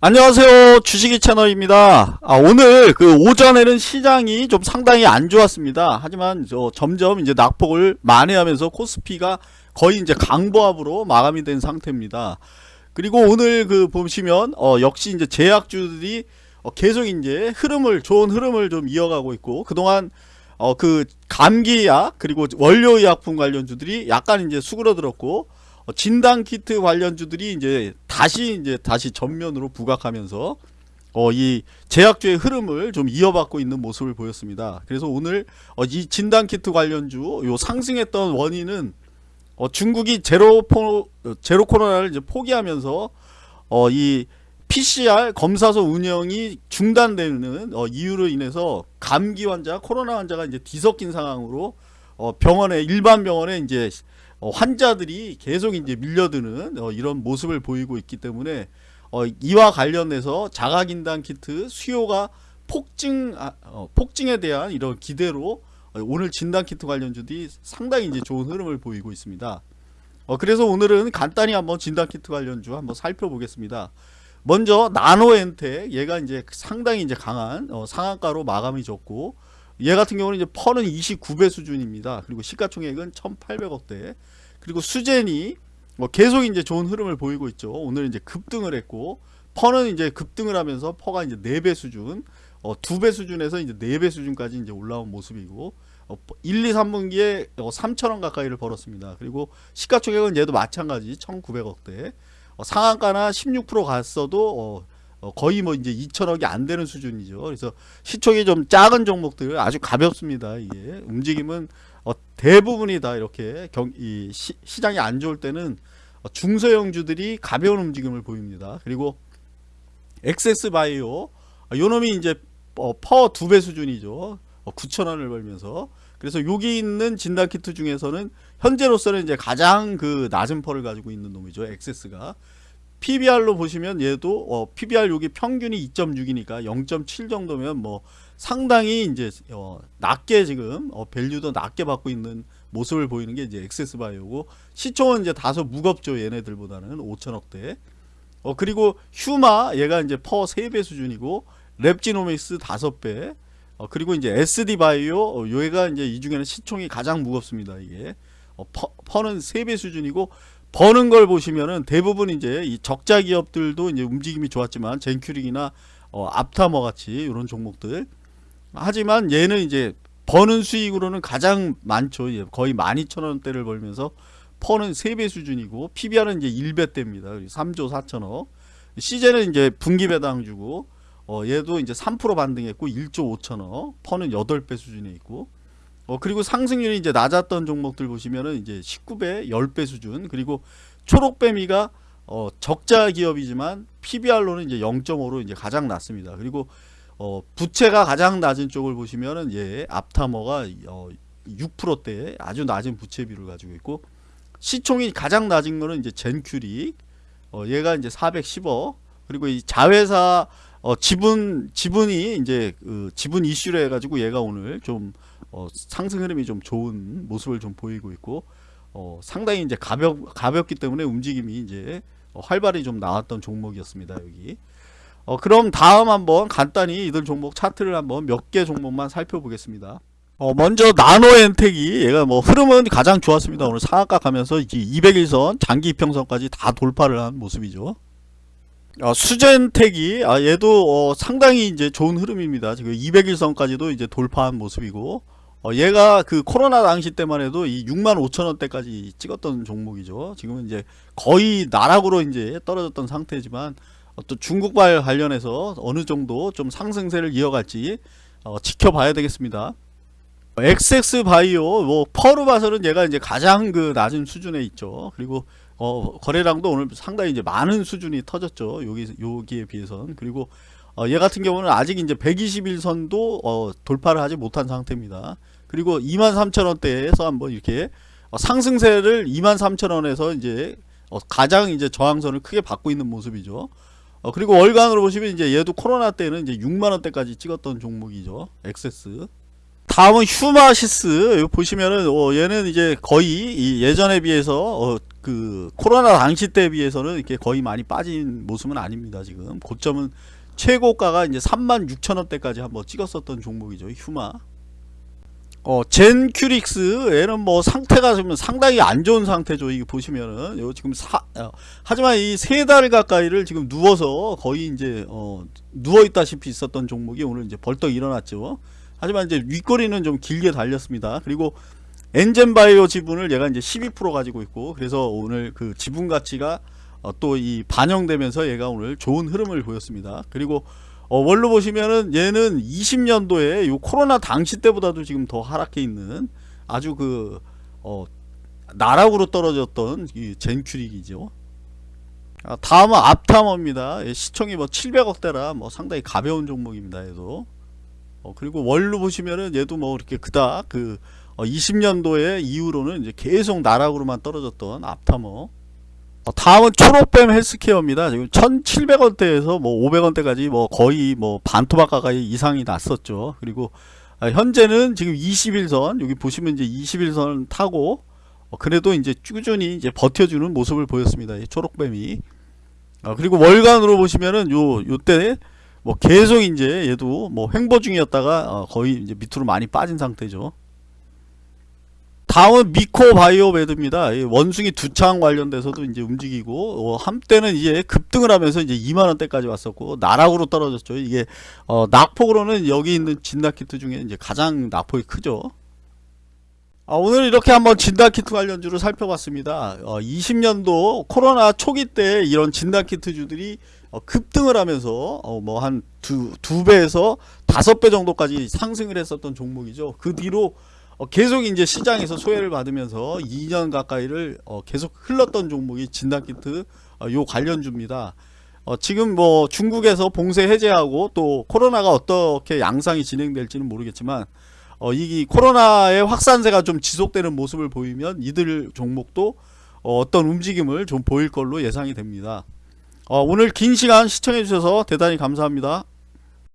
안녕하세요. 주식이 채널입니다. 아, 오늘 그 오전에는 시장이 좀 상당히 안 좋았습니다. 하지만 저 점점 이제 낙폭을 만회하면서 코스피가 거의 이제 강보합으로 마감이 된 상태입니다. 그리고 오늘 그 보시면 어, 역시 이제 제약주들이 어, 계속 이제 흐름을 좋은 흐름을 좀 이어가고 있고 그동안 어, 그 감기약 그리고 원료의약품 관련주들이 약간 이제 수그러들었고 어, 진단 키트 관련주들이 이제 다시 이제 다시 전면으로 부각하면서 어, 이 제약주의 흐름을 좀 이어받고 있는 모습을 보였습니다. 그래서 오늘 어, 이 진단 키트 관련주 요 상승했던 원인은 어, 중국이 제로 포 제로 코로나를 이제 포기하면서 어, 이 PCR 검사소 운영이 중단되는 어, 이유로 인해서 감기 환자, 코로나 환자가 이제 뒤섞인 상황으로 어, 병원에 일반 병원에 이제 어, 환자들이 계속 이제 밀려드는 어, 이런 모습을 보이고 있기 때문에 어, 이와 관련해서 자가진단 키트 수요가 폭증 아, 어, 폭증에 대한 이런 기대로 어, 오늘 진단 키트 관련주들이 상당히 이제 좋은 흐름을 보이고 있습니다. 어, 그래서 오늘은 간단히 한번 진단 키트 관련주 한번 살펴보겠습니다. 먼저 나노엔텍 얘가 이제 상당히 이제 강한 어, 상한가로 마감이 졌고 얘 같은 경우는 이제 펀은 29배 수준입니다. 그리고 시가총액은 1,800억대. 그리고 수젠이 뭐 계속 이제 좋은 흐름을 보이고 있죠. 오늘 이제 급등을 했고 펀은 이제 급등을 하면서 퍼가 이제 4배 수준, 어, 2배 수준에서 이제 4배 수준까지 이제 올라온 모습이고 어, 1, 2, 3분기에 어, 3천원 가까이를 벌었습니다. 그리고 시가총액은 얘도 마찬가지 1,900억대. 어, 상한가나 16% 갔어도 어, 어, 거의 뭐 이제 2천억이 안 되는 수준이죠. 그래서 시총이 좀 작은 종목들 아주 가볍습니다. 이게 움직임은 어, 대부분이 다 이렇게 경, 이 시, 시장이 안 좋을 때는 어, 중소형주들이 가벼운 움직임을 보입니다. 그리고 엑세스 바이오 어, 요놈이 이제 어, PER 두 배 수준이죠. 어, 9천원을 벌면서 그래서 여기 있는 진단키트 중에서는 현재로서는 이제 가장 그 낮은 PER를 가지고 있는 놈이죠. 엑세스가 PBR로 보시면 얘도 어, PBR 여기 평균이 2.6이니까 0.7 정도면 뭐 상당히 이제 어, 낮게 지금 어, value도 낮게 받고 있는 모습을 보이는 게 이제 엑세스 바이오고 시총은 이제 다소 무겁죠 얘네들보다는 5천억대. 어 그리고 휴마 얘가 이제 PER 3배 수준이고 랩지노믹스 5배. 어 그리고 이제 SD 바이오 어, 얘가 이제 이 중에는 시총이 가장 무겁습니다 이게. 어, 퍼, 퍼는 3배 수준이고 버는 걸 보시면은 대부분 이제 이 적자 기업들도 이제 움직임이 좋았지만 젠큐릭이나 어, 앞타머 같이 이런 종목들. 하지만 얘는 이제 버는 수익으로는 가장 많죠. 거의 12,000원대를 벌면서 퍼는 3배 수준이고 PBR은 이제 1배대입니다. 3조 4천억. 시제는 이제 분기 배당 주고 어, 얘도 이제 3% 반등했고 1조 5천억. 퍼는 8배 수준에 있고 어, 그리고 상승률이 이제 낮았던 종목들 보시면은 이제 19배, 10배 수준. 그리고 초록뱀이가 어, 적자 기업이지만 PBR로는 이제 0.5로 이제 가장 낮습니다. 그리고 어, 부채가 가장 낮은 쪽을 보시면은 예, 앞타머가 어, 6%대 아주 낮은 부채 비율을 가지고 있고 시총이 가장 낮은 거는 이제 젠큐릭 어, 얘가 이제 410억 그리고 이 자회사 어, 지분 지분이 이제 그 지분 이슈를 해가지고 얘가 오늘 좀 어, 상승 흐름이 좀 좋은 모습을 좀 보이고 있고 어, 상당히 이제 가볍 가볍기 때문에 움직임이 이제 어, 활발히 좀 나왔던 종목이었습니다 여기. 어, 그럼 다음 한번 간단히 이들 종목 차트를 한번 몇 개 종목만 살펴보겠습니다. 어, 먼저 나노엔텍이 얘가 뭐 흐름은 가장 좋았습니다. 오늘 상한가 가면서 200일선 장기 이평선까지 다 돌파를 한 모습이죠. 어, 수젠텍이 아, 얘도 어, 상당히 이제 좋은 흐름입니다. 지금 200일선까지도 이제 돌파한 모습이고 어, 얘가 그 코로나 당시 때만 해도 이 6만 5천 원대까지 찍었던 종목이죠. 지금은 이제 거의 나락으로 이제 떨어졌던 상태지만 어, 또 중국발 관련해서 어느 정도 좀 상승세를 이어갈지 어, 지켜봐야 되겠습니다. XX 바이오 뭐 봐서는 얘가 이제 가장 그 낮은 수준에 있죠. 그리고 어, 거래량도 오늘 상당히 이제 많은 수준이 터졌죠. 여기 여기에 비해선 그리고 어, 얘 같은 경우는 아직 이제 121선도 어, 돌파를 하지 못한 상태입니다. 그리고 23,000원대에서 한번 이렇게 어, 상승세를 23,000원에서 이제 어, 가장 이제 저항선을 크게 받고 있는 모습이죠. 어, 그리고 월간으로 보시면 이제 얘도 코로나 때는 이제 6만 원대까지 찍었던 종목이죠. 엑세스. 다음은 휴마시스 보시면은 어, 얘는 이제 거의 예전에 비해서 어, 그 코로나 당시 때에 비해서는 이렇게 거의 많이 빠진 모습은 아닙니다. 지금 고점은 최고가가 이제 3만 6천 원대까지 한번 찍었었던 종목이죠. 휴마. 어, 젠큐릭스 얘는 뭐 상태가 좀 상당히 안 좋은 상태죠. 이게 보시면은 요 지금 사 어, 하지만 이 세 달 가까이를 지금 누워서 거의 이제 어, 누워 있다시피 있었던 종목이 오늘 이제 벌떡 일어났죠. 하지만 이제 윗꼬리는 좀 길게 달렸습니다. 그리고 엔젠바이오 지분을 얘가 이제 12% 가지고 있고 그래서 오늘 그 지분 가치가 어, 또이 반영되면서 얘가 오늘 좋은 흐름을 보였습니다. 그리고 어, 원로 보시면은 얘는 20년도에 요 코로나 당시 때보다도 지금 더 하락해 있는 아주 그 어, 나락으로 떨어졌던 이 젠큐릭이죠. 아, 다음은 앞타머입니다. 예, 시총이 뭐 700억대라 뭐 상당히 가벼운 종목입니다. 얘도. 어, 그리고 월로 보시면은 얘도 뭐 이렇게 그닥 그 어, 20년도에 이후로는 이제 계속 나락으로만 떨어졌던 앞타머. 어, 다음은 초록뱀 헬스케어입니다. 지금 1,700원대에서 뭐 500원대까지 뭐 거의 뭐 반토막 가까이 이상이 났었죠. 그리고 아, 현재는 지금 21선 여기 보시면 이제 21선 타고 어, 그래도 이제 꾸준히 이제 버텨주는 모습을 보였습니다. 이 초록뱀이. 아, 그리고 월간으로 보시면은 요 요때 뭐 계속 이제 얘도 뭐 횡보 중이었다가 어, 거의 이제 밑으로 많이 빠진 상태죠. 다음은 미코바이오메드입니다. 이 원숭이 두창 관련돼서도 이제 움직이고 어, 한때는 이제 급등을 하면서 이제 2만 원대까지 왔었고 나락으로 떨어졌죠. 이게 어, 낙폭으로는 여기 있는 진단키트 중에 이제 가장 낙폭이 크죠. 아, 오늘 이렇게 한번 진단키트 관련주를 살펴봤습니다. 어, 20년도 코로나 초기 때 이런 진단키트주들이 어, 급등을 하면서 어, 뭐한 두 두 배에서 다섯 배 정도까지 상승을 했었던 종목이죠. 그 뒤로 어, 계속 이제 시장에서 소외를 받으면서 2년 가까이를 어, 계속 흘렀던 종목이 진단키트 어, 요 관련주입니다. 어, 지금 뭐 중국에서 봉쇄 해제하고 또 코로나가 어떻게 양상이 진행될지는 모르겠지만 어, 이 코로나의 확산세가 좀 지속되는 모습을 보이면 이들 종목도 어, 어떤 움직임을 좀 보일 걸로 예상이 됩니다. 어, 오늘 긴 시간 시청해 주셔서 대단히 감사합니다.